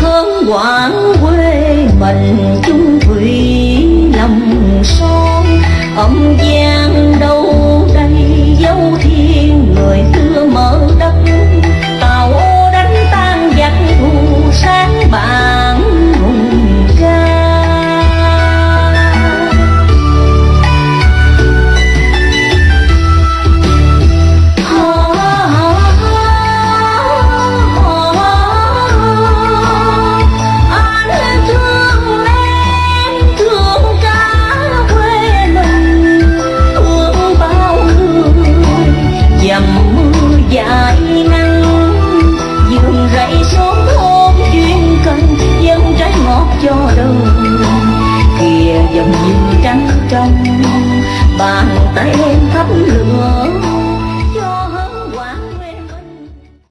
hớn quảng quê mình chung thủy lòng son ông giang trong bàn tay em thắp lửa.